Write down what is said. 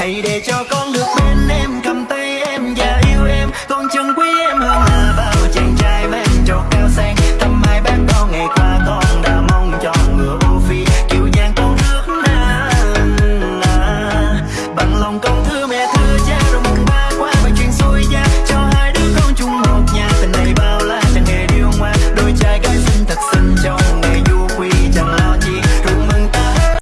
hãy để cho con được bên em, cầm tay em và yêu em. Con chân quý em hơn là bao chàng trai mang trọt cao sang. Thăm hai bác con ngày qua, con đã mong cho ngựa ưu phi. Kiều giang con rước na bằng lòng con thứ mẹ thương